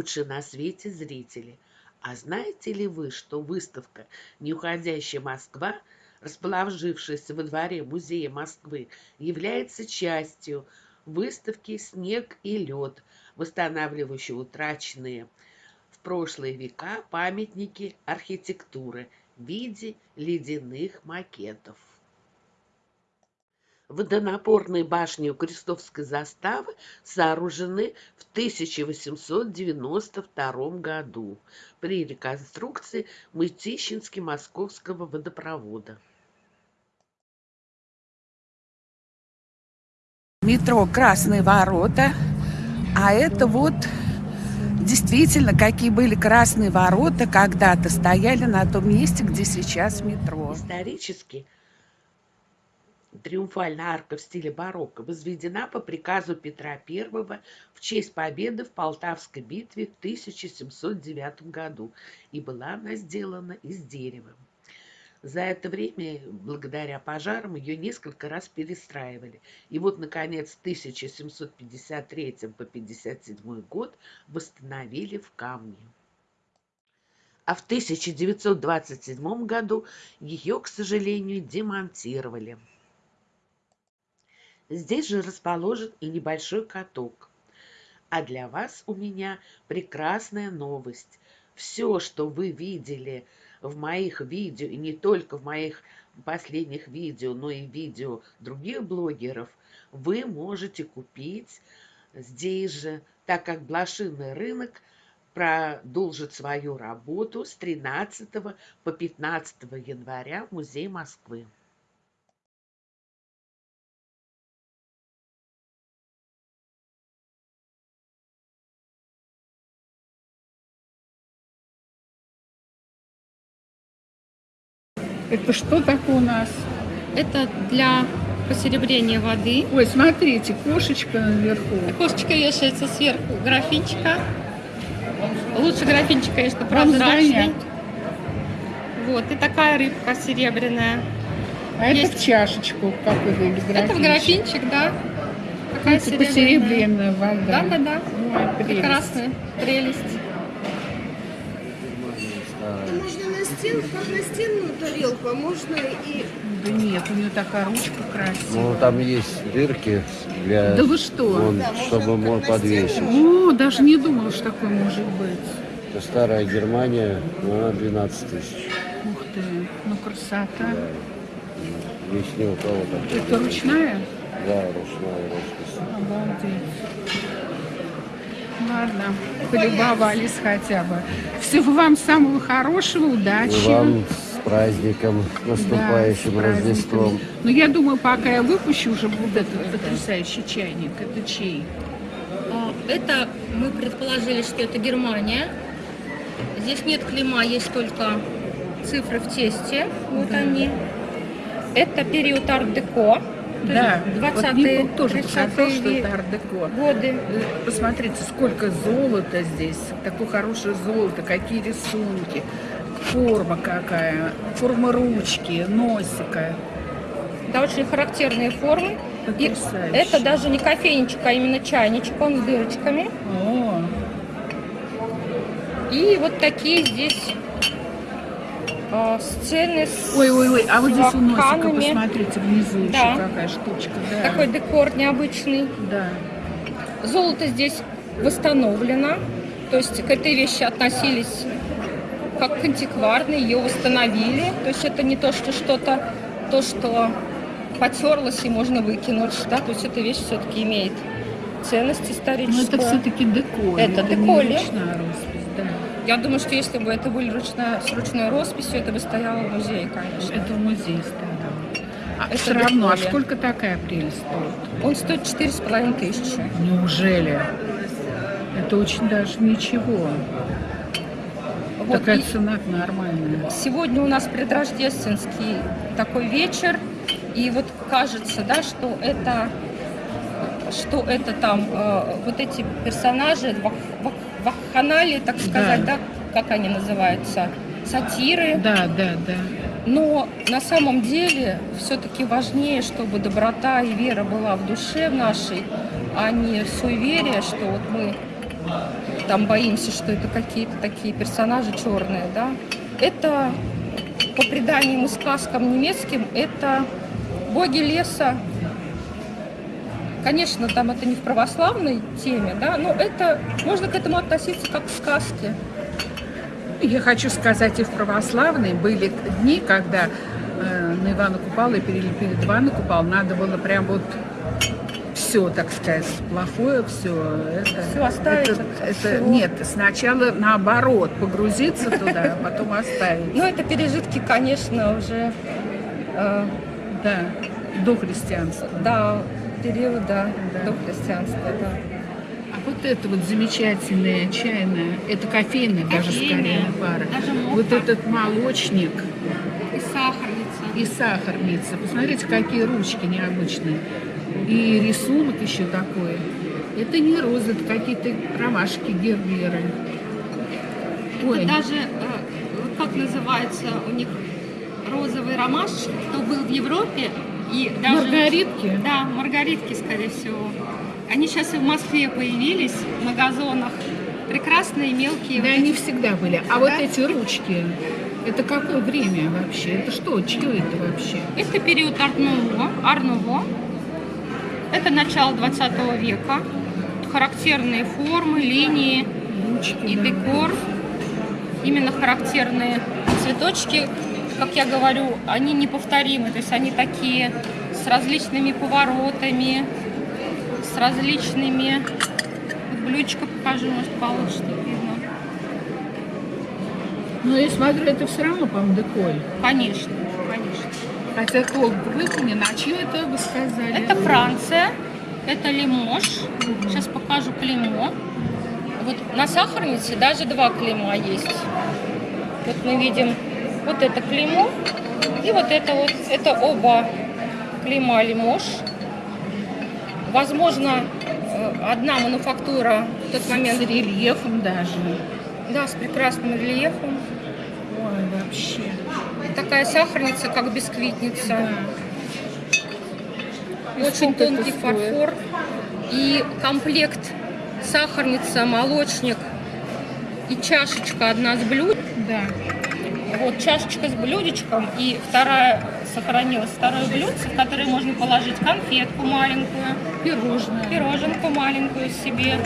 лучшие на свете зрители! А знаете ли вы, что выставка «Неуходящая Москва», расположившаяся во дворе Музея Москвы, является частью выставки «Снег и лед», восстанавливающей утраченные в прошлые века памятники архитектуры в виде ледяных макетов. Водонапорные башни у Крестовской заставы сооружены в 1892 году при реконструкции Мытищински-Московского водопровода. Метро «Красные ворота», а это вот действительно, какие были красные ворота когда-то стояли на том месте, где сейчас метро. Исторически Триумфальная арка в стиле барокко возведена по приказу Петра I в честь победы в Полтавской битве в 1709 году, и была она сделана из дерева. За это время, благодаря пожарам, ее несколько раз перестраивали. И вот, наконец, в 1753 по 57 год восстановили в камне. А в 1927 году ее, к сожалению, демонтировали. Здесь же расположен и небольшой каток. А для вас у меня прекрасная новость. Все, что вы видели в моих видео, и не только в моих последних видео, но и видео других блогеров, вы можете купить здесь же, так как блошиный рынок продолжит свою работу с 13 по 15 января в Музее Москвы. Это что такое у нас? Это для посеребрения воды. Ой, смотрите, кошечка наверху. Кошечка вешается сверху графинчика. Лучше графинчик, конечно, прозрачный. Вот, и такая рыбка серебряная. А Есть... это в чашечку, как вы графинчик. Это в графинчик, да. Такая это серебряная вода. Да, да, да. Ой, прелесть. Прекрасная прелесть. Стенку, как на стенную тарелку, а можно и... Да нет, у нее такая ручка красивая. Ну, там есть дырки для... Да вы что? Вон, да, чтобы мог подвесить. О, даже не думала, что такое может быть. Это старая Германия, но она 12 тысяч. Ух ты, ну красота. Да. Здесь не у кого так. Это ручная? Да, ручная роспись. Обалдеть. Ладно, полюбовались хотя бы. Всего вам самого хорошего, удачи. И вам с праздником, наступающим да, Рождеством. Ну, я думаю, пока я выпущу уже вот этот потрясающий чайник. Это чей? А, это мы предположили, что это Германия. Здесь нет клима, есть только цифры в тесте. Вот да. они. Это период арт-деко. Да, 20-е, вот тоже показал, что это ар-деко. Годы. Посмотрите, сколько золота здесь, такое хорошее золото, какие рисунки, форма какая, форма ручки, носика. Да, очень характерные формы. И это даже не кофейничек, а именно чайничек, он с дырочками. О. И вот такие здесь э, сцены с Ой-ой-ой, а вот здесь у носика, посмотрите, внизу да. еще какая штучка. Да. Такой декор необычный. Да. Золото здесь восстановлено. То есть к этой вещи относились как к антикварной, ее восстановили. То есть это не то, что что-то, то, что потерлось и можно выкинуть. Да? То есть эта вещь все-таки имеет ценность историческую. Но это все-таки декор. Это, это декор. Я думаю, что если бы это были ручная, с ручной росписью, это бы стояло в музее, конечно. Это в музее стояло. А это все равно, а сколько такая прелесть стоит? Он стоит четыре с половиной тысячи. Неужели? Это очень даже ничего. Вот, Такая цена нормальная. Сегодня у нас предрождественский такой вечер. И вот кажется, да, что это, что это там э, вот эти персонажи, вакханалии, так сказать, да. да, как они называются, сатиры. Да, да, да. Но на самом деле все-таки важнее, чтобы доброта и вера была в душе нашей, а не суеверие, что вот мы там боимся, что это какие-то такие персонажи черные, да. Это по преданиям и сказкам немецким, это боги леса. Конечно, там это не в православной теме, да, но это можно к этому относиться как к сказке. Я хочу сказать, и в православной были дни, когда э, на Ивана Купала и перед Ивана Купал надо было прям вот все, так сказать, плохое, все. Это, Всё оставить это, это- всего. нет, сначала наоборот, погрузиться туда, а потом оставить. Ну, это пережитки, конечно, уже э, Да, до христианства. до периода Да. до христианства, да. А вот это вот замечательная чайная, это кофейная даже скорее пара. Вот этот молочник И сахарница. и сахарница. Посмотрите, какие ручки необычные. И рисунок еще такой. Это не розы, это какие-то ромашки герберы. Ой, Даже, э, как называется у них, розовый ромаш, кто был в Европе, и даже... маргаритки. Да, маргаритки, скорее всего. Они сейчас и в Москве появились на газонах. Прекрасные, мелкие. Да, вот они эти. всегда были. А вот эти ручки, это какое время вообще? Это что? Чье это вообще? Это период Арнуво. Арнуво. Это начало 20 века. Характерные формы, линии Ручки, и да. декор. Именно характерные цветочки, как я говорю, они неповторимы. То есть они такие с различными поворотами, с различными... Вот блюдечко покажу, может, получше видно. Но я смотрю, это все равно, по-моему, деколь. Конечно, конечно. Хотя толк выполнен. А чье это вы сказали? Это Франция, это Лимож. Сейчас покажу клеймо. Вот на сахарнице даже два клейма есть. Вот мы видим вот это клеймо и вот это вот. Это оба клейма Лимож. Возможно, э, одна мануфактура в тот С момент, рельефом даже. да, с прекрасным рельефом. Ой, вообще. Такая сахарница, как бисквитница. Да. Очень тонкий фарфор. И комплект сахарница, молочник и чашечка одна с блюд. Да. Вот чашечка с блюдечком и вторая сохранилась второе блюдце, в которое можно положить конфетку маленькую, Пирожное. пироженку маленькую себе.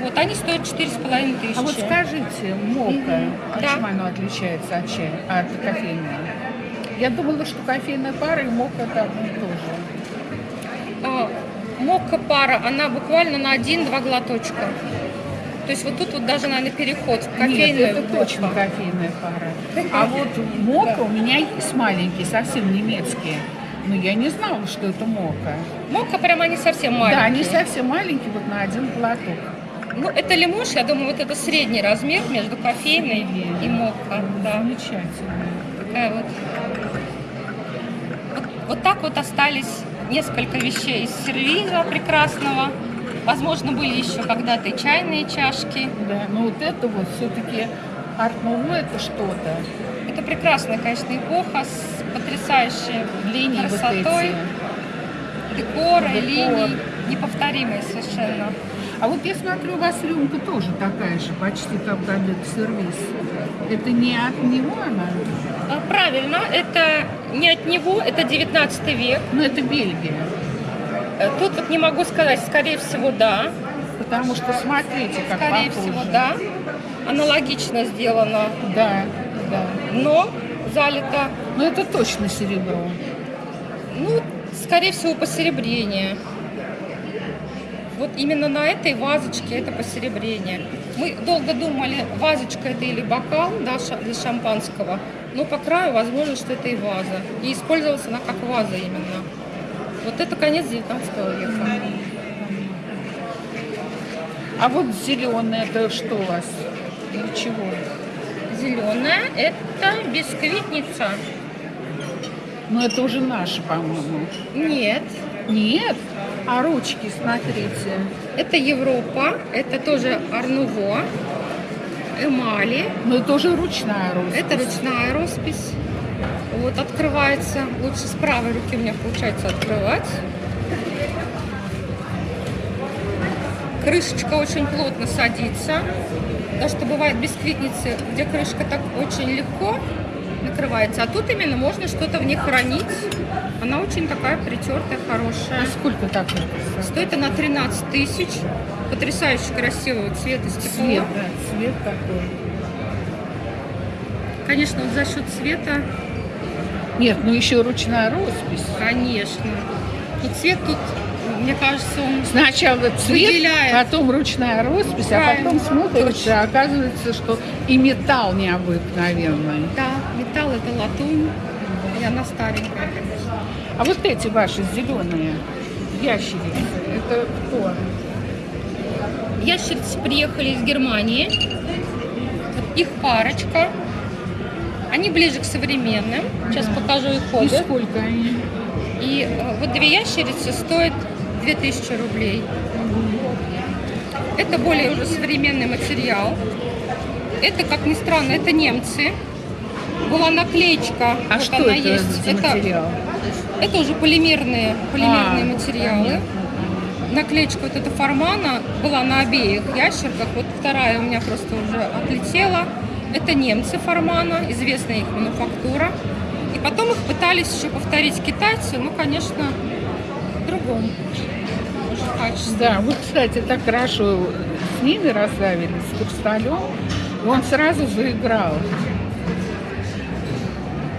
Вот они стоят четыре с половиной тысячи. А вот скажите, мока, а Да. чем оно отличается от чая, от кофейного? Я думала, что кофейная пара и мока это одно и то же. А, Мокка пара, она буквально на один-два глоточка. То есть вот тут вот даже, наверное, переход в Нет, кофейную. это точно кофейная пара. А вот мока у меня есть маленькие, совсем немецкие. Но я не знала, что это мока. Мокка прямо они совсем маленькие. Да, они совсем маленькие, вот на один глоток. Ну, это лимош, я думаю, вот это средний размер между кофейной и мокко. Да, Замечательно. такая вот. вот. Вот так вот остались несколько вещей из сервиза прекрасного. Возможно, были еще когда-то и чайные чашки. Да, но вот это вот все-таки арт-ново это что-то. Это прекрасная, конечно, эпоха с потрясающей Линии вот красотой, эти. декора, Декор. линий, неповторимые совершенно. А вот я смотрю, у вас рюмка тоже такая же, почти как Габет сервис. Это не от него она, А, Правильно, это не от него, это 19 век. но это Бельгия. Э, Тут вот не могу сказать, скорее всего, да. Потому что смотрите, как Скорее похоже. всего, да. Аналогично сделано, Да, да. но залито, Но это точно серебро. ну, скорее всего, посеребрение. Вот именно на этой вазочке это посеребрение. Мы долго думали, вазочка это или бокал да, для шампанского, но по краю возможно, что это и ваза. И использовалась она как ваза именно. Вот это конец 19 века. А вот зеленое это что у вас? Для чего? Зеленая это бисквитница. Ну это уже наше, по-моему. Нет, Нет? А ручки, смотрите. это Европа, это тоже Арнуво, эмали, Ну это уже ручная роспись. это ручная роспись. Вот открывается, лучше с правой руки у меня получается открывать. крышечка очень плотно садится. Потому что бывает бисквитницы, где крышка так очень легко накрывается. А тут именно можно что-то в ней хранить. Она очень такая притертая, хорошая. А сколько так? Стоит она 13 тысяч. Потрясающе красивого цвета стекло. Цвет, да, цвет такой. Конечно, вот за счет цвета, Нет, ну еще ручная роспись. конечно. И цвет тут, мне кажется, он Сначала цвет, Выделяет. потом ручная роспись, а Правильно. потом смотришь, а оказывается, что и металл необыкновенный. Да, металл это латунь. И она старенькая, конечно. А вот эти ваши зеленые ящерицы, это кто? Ящерицы приехали из Германии. Их парочка. Они ближе к современным. Сейчас покажу их И обувь. сколько они? И э, вот две ящерицы стоят 2000 рублей. Это более уже современный материал. Это, как ни странно, это немцы. Была наклеечка. А вот что она это есть. за Это, материал? это уже полимерные, полимерные А, материалы. понятно. Наклеечка вот эта формана была на обеих ящерках. Вот вторая у меня просто уже отлетела. Это немцы формана, известная их мануфактура. И потом их пытались еще повторить китайцы, ну, конечно, в другом уже качестве. Да, вот, кстати, так хорошо с ними расставили, с хрусталем. Он сразу заиграл.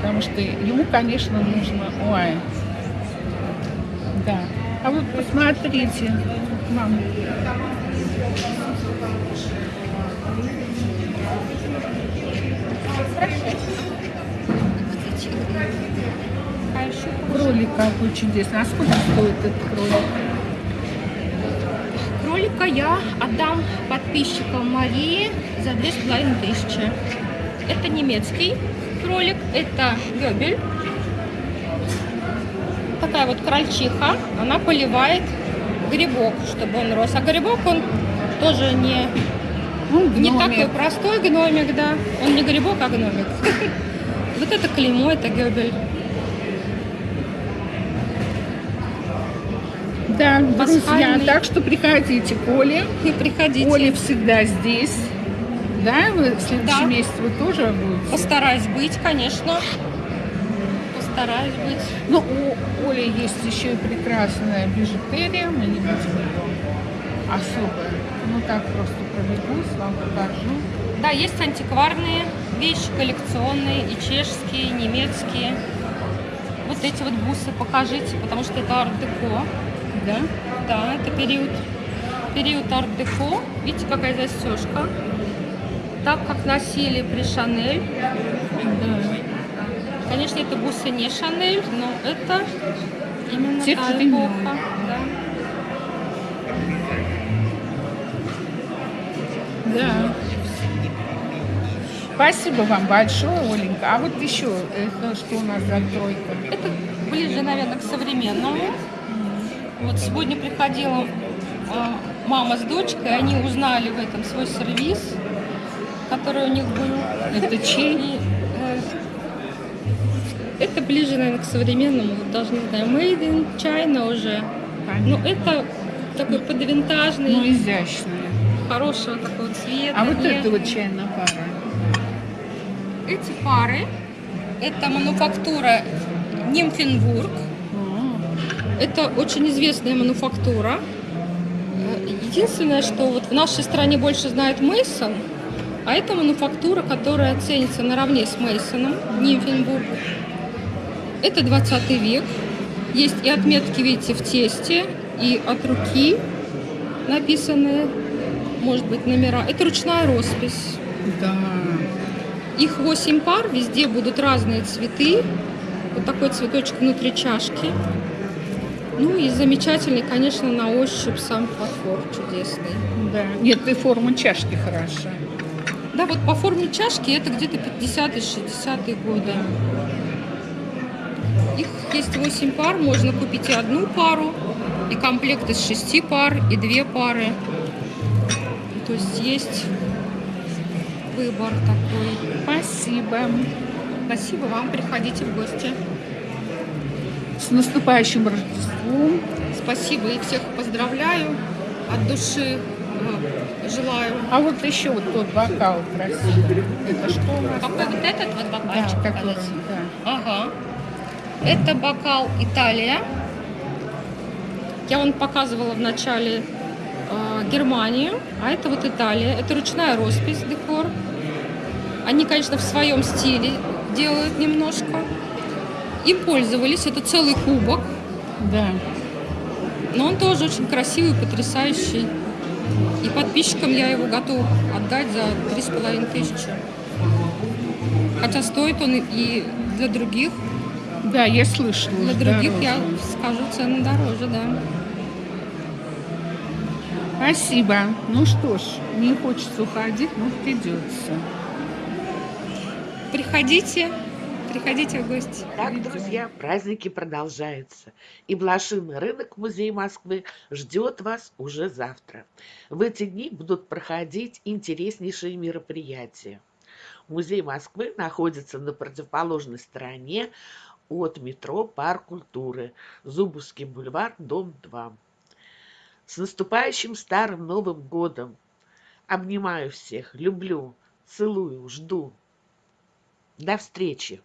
Потому что ему, конечно, нужно... Ой. Да. А вот посмотрите, мам. Кролик какой чудесный. А сколько стоит этот кролик? кролика я отдам подписчикам Марии за две с половиной тысячи. Это немецкий кролик, это гёбель. Такая вот крольчиха, она поливает грибок, чтобы он рос. А грибок он тоже не, Ну, не такой простой гномик, да. Он не грибок, а гномик. Вот это клеймо, это гёбель. Да, друзья, так что приходите к Оле. И приходите. Оля всегда здесь. Да, вы в следующем Да. месяце вы тоже будете? Постараюсь быть, конечно. Постараюсь быть. Ну, у Оли есть еще и прекрасная бижутерия, мы не будем особо. Ну, так просто пробегусь, вам покажу. Да, есть антикварные вещи, коллекционные, и чешские, и немецкие. Вот эти вот бусы покажите, потому что это арт-деко. Да? Да, это период, период арт-деко. Видите, какая застежка. Так, как носили при Шанель. Да. Конечно, это бусы не Шанель, но это именно Тех та эпоха. Да. Спасибо вам большое, Оленька. А вот еще, это что у нас за тройка? Это ближе, наверное, к современному. Вот сегодня приходила а, мама с дочкой, они узнали в этом свой сервис, который у них был. Это чей? Э, это ближе, наверное, к современному, вот даже не знаю, Made in China уже. Ну, это такой подвинтажный, Ну, изящная. Хорошего такого цвета. А вот это вот чайная пара. Эти пары, это мануфактура Нимфенбург. Это очень известная мануфактура. Единственное, что вот в нашей стране больше знает Мейсон, а это мануфактура, которая ценится наравне с Мейсоном, Нимфенбург. Это 20 век. Есть и отметки, видите, в тесте, и от руки написанные, может быть, номера. Это ручная роспись. Да. Их 8 пар, везде будут разные цветы. Вот такой цветочек внутри чашки. Ну и замечательный, конечно, на ощупь сам фарфор чудесный. Да. Нет, и форма чашки хороша. Да, вот по форме чашки это где-то 50-60-е годы. Их есть 8 пар, можно купить и одну пару, и комплект из 6 пар, и две пары. То есть есть выбор такой. Спасибо. Спасибо вам, приходите в гости. С наступающим Рождеством. Спасибо и всех поздравляю. от души э, желаю. А вот еще вот тот бокал красивый. Это что у? Какой вот этот вот бокальчик? Да, который, да. Ага. Это бокал Италия. Я вам показывала в начале Германию, а это вот Италия. Это ручная роспись, декор. Они, конечно, в своем стиле делают немножко. Им пользовались. Это целый кубок. Да. Но он тоже очень красивый, потрясающий. И подписчикам я его готов отдать за три с половиной тысячи. Хотя стоит он и для других Да, я слышала. Для других я дороже. скажу цены дороже, да. Спасибо. Ну что ж, не хочется уходить, но придется. Приходите, приходите в гости. Так, друзья, праздники продолжаются. И блошиный рынок Музея Москвы ждет вас уже завтра. В эти дни будут проходить интереснейшие мероприятия. Музей Москвы находится на противоположной стороне от метро Парк культуры, Зубовский бульвар, дом 2. С наступающим Старым Новым Годом! Обнимаю всех, люблю, целую, жду. До встречи!